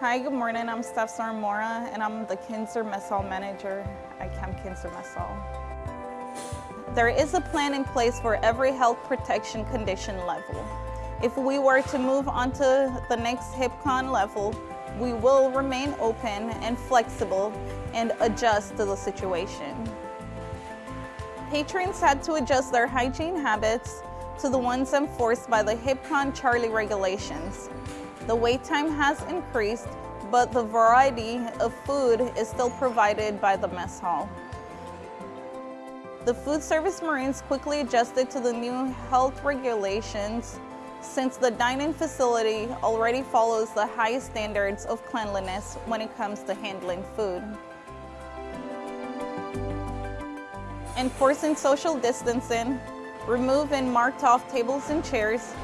Hi, good morning. I'm Steph Sarmora, and I'm the Kinser Mess Hall Manager at Camp Kinser Mess Hall. There is a plan in place for every health protection condition level. If we were to move on to the next HPCON level, we will remain open and flexible and adjust to the situation. Patrons had to adjust their hygiene habits to the ones enforced by the HPCON Charlie regulations. The wait time has increased, but the variety of food is still provided by the mess hall. The food service Marines quickly adjusted to the new health regulations since the dining facility already follows the highest standards of cleanliness when it comes to handling food. Enforcing social distancing, remove and marked off tables and chairs,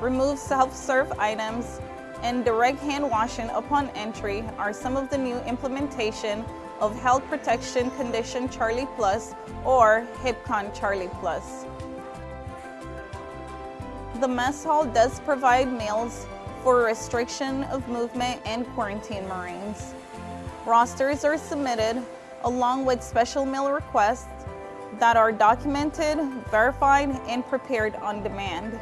remove self-serve items, and direct hand washing upon entry are some of the new implementation of Health Protection Condition Charlie Plus or HPCON Charlie Plus. The mess hall does provide meals for restriction of movement and quarantine Marines. Rosters are submitted along with special meal requests that are documented, verified, and prepared on demand.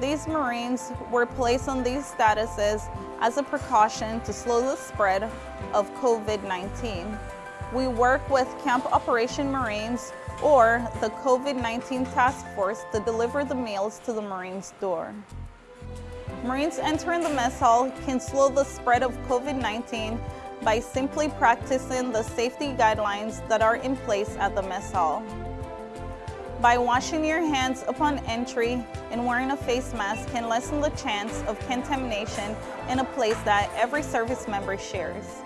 These Marines were placed on these statuses as a precaution to slow the spread of COVID-19. We work with Camp Operation Marines or the COVID-19 Task Force to deliver the meals to the Marines' door. Marines entering the mess hall can slow the spread of COVID-19 by simply practicing the safety guidelines that are in place at the mess hall. By washing your hands upon entry and wearing a face mask can lessen the chance of contamination in a place that every service member shares.